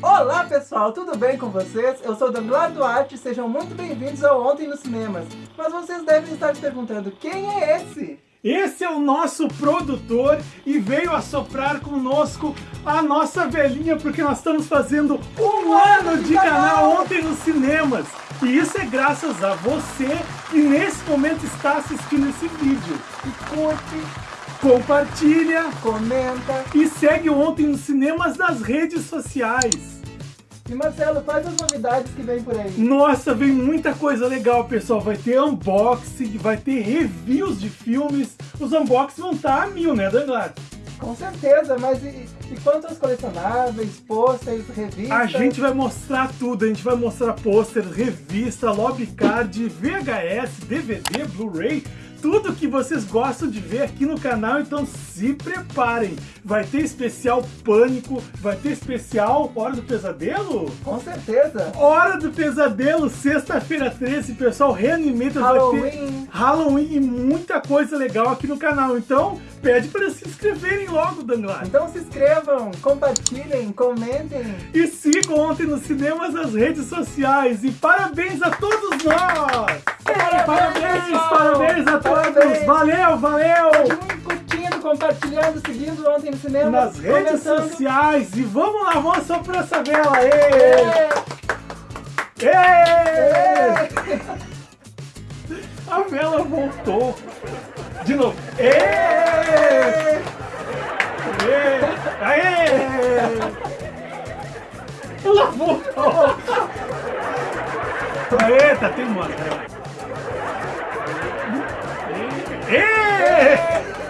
Olá pessoal, tudo bem com vocês? Eu sou Danglar Duarte, sejam muito bem-vindos ao Ontem nos Cinemas. Mas vocês devem estar se perguntando, quem é esse? Esse é o nosso produtor e veio assoprar conosco a nossa velhinha, porque nós estamos fazendo um ano de canal Ontem nos Cinemas. E isso é graças a você que nesse momento está assistindo esse vídeo. E curte, Compartilha comenta. e segue Ontem nos Cinemas nas redes sociais. E Marcelo, quais as novidades que vem por aí? Nossa, vem muita coisa legal, pessoal. Vai ter unboxing, vai ter reviews de filmes. Os unboxings vão estar a mil, né, Danglar? Com certeza, mas e, e quanto aos colecionáveis, pôsteres, revistas? A gente vai mostrar tudo, a gente vai mostrar pôster, revista, lobbycard, VHS, DVD, Blu-ray, tudo que vocês gostam de ver aqui no canal, então se preparem. Vai ter especial Pânico, vai ter especial Hora do Pesadelo? Com certeza. Hora do Pesadelo, sexta-feira 13, pessoal, ter Halloween. Halloween e muita coisa legal aqui no canal. Então, pede para se inscreverem logo, Danglar. Então se inscrevam, compartilhem, comentem. E sigam ontem nos cinemas nas redes sociais. E parabéns a todos nós! Parabéns, parabéns a todos! Valeu, valeu! Continue curtindo, compartilhando, seguindo ontem no cinema. Nas redes sociais. E vamos lá, vamos soprar essa vela! É, é. A vela voltou. De novo. Ê! Ê! Aê! Ela voltou! Eita, tem uma. Ê! Ê!